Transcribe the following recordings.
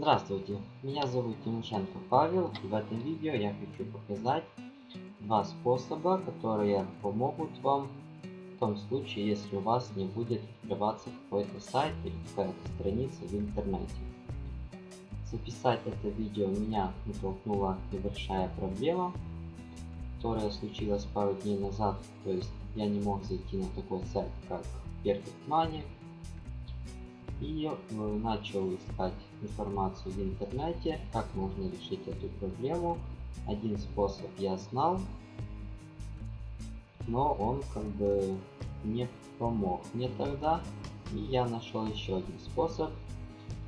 Здравствуйте, меня зовут Тимошенко Павел и в этом видео я хочу показать два способа, которые помогут вам в том случае, если у вас не будет открываться какой-то сайт или какая-то страница в интернете. Записать это видео меня натолкнула небольшая проблема, которая случилась пару дней назад, то есть я не мог зайти на такой сайт, как Perfect Money, и э, начал искать информацию в интернете, как можно решить эту проблему. Один способ я знал, но он как бы не помог мне тогда. И я нашел еще один способ,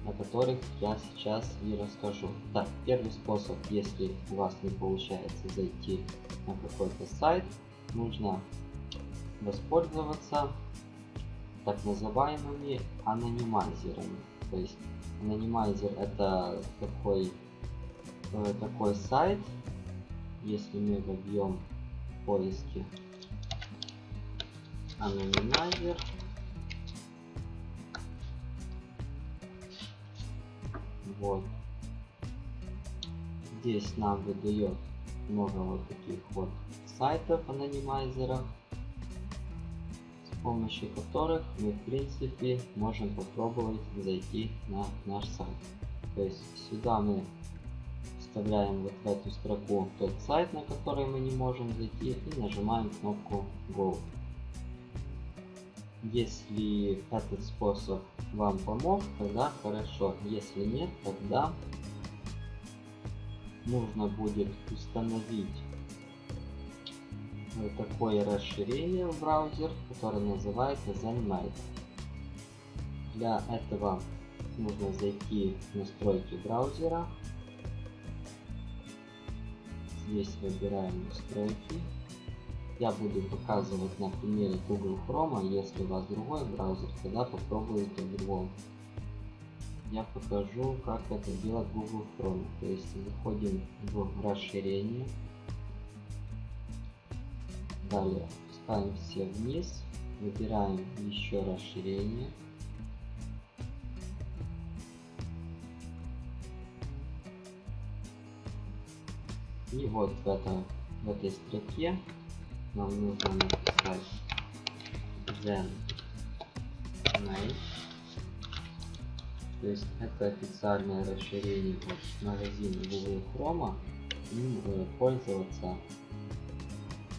о которых я сейчас и расскажу. Так, первый способ, если у вас не получается зайти на какой-то сайт, нужно воспользоваться так называемыми анонимайзерами. То есть анонимайзер это такой, э, такой сайт, если мы вобьем поиске анонимайзер, вот, здесь нам выдает много вот таких вот сайтов анонимайзеров помощью которых мы в принципе можем попробовать зайти на наш сайт. То есть сюда мы вставляем вот в эту строку тот сайт, на который мы не можем зайти и нажимаем кнопку Go. Если этот способ вам помог, тогда хорошо. Если нет, тогда нужно будет установить такое расширение в браузер, которое называется ZenMate. Для этого нужно зайти в настройки браузера. Здесь выбираем настройки. Я буду показывать на примере Google Chrome, а если у вас другой браузер, тогда попробуйте в другом. Я покажу, как это делать в Google Chrome. То есть заходим в расширение. Далее ставим все вниз, выбираем еще расширение. И вот в, это, в этой строке нам нужно написать Zen Mate. То есть это официальное расширение от магазина Google Chrome. Им пользоваться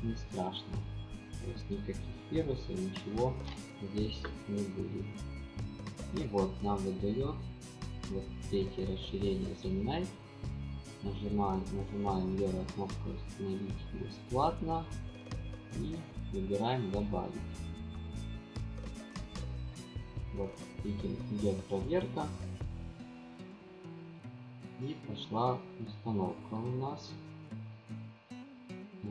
не страшно. То есть никаких вирусов, ничего здесь не будет. И вот нам выдает вот эти расширения занимает. Нажимаем, нажимаем левую кнопку установить бесплатно и выбираем добавить. Вот видим, идет проверка. И пошла установка у нас.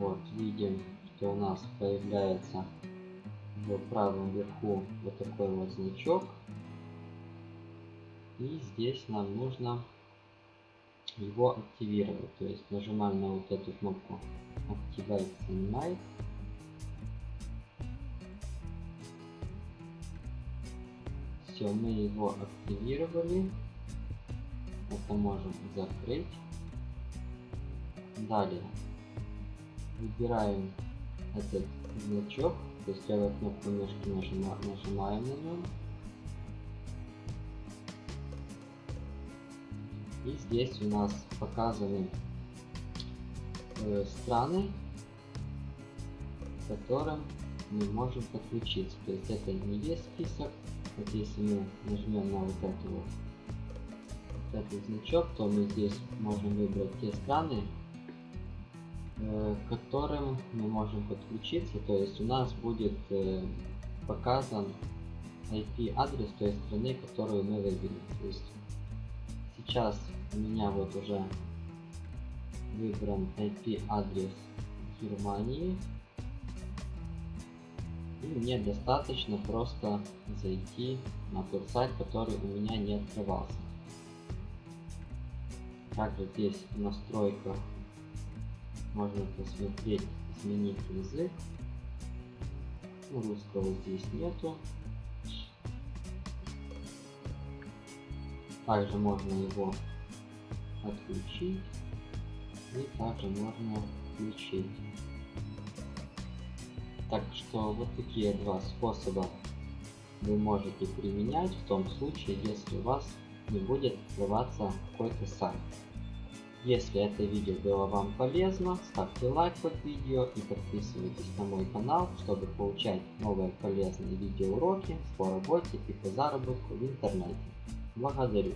Вот, видим, что у нас появляется в правом верху вот такой вот значок. И здесь нам нужно его активировать. То есть нажимаем на вот эту кнопку Activate Sunlight. Все, мы его активировали. Это можем закрыть. Далее выбираем этот значок, то есть левой кнопку мышки нажима, нажимаем на нем. И здесь у нас показаны э, страны, к которым мы можем подключиться. То есть это не весь список. Вот если мы нажмем на вот эту вот, вот этот значок, то мы здесь можем выбрать те страны, к которым мы можем подключиться. То есть у нас будет э, показан IP адрес той страны, которую мы выбили. То есть сейчас у меня вот уже выбран IP адрес Германии. И мне достаточно просто зайти на тот сайт, который у меня не открывался. Также здесь в настройках можно посмотреть, изменить язык. Ну, русского здесь нету. Также можно его отключить и также можно включить. Так что вот такие два способа вы можете применять в том случае, если у вас не будет открываться какой-то сайт. Если это видео было вам полезно, ставьте лайк под видео и подписывайтесь на мой канал, чтобы получать новые полезные видеоуроки по работе и по заработку в интернете. Благодарю.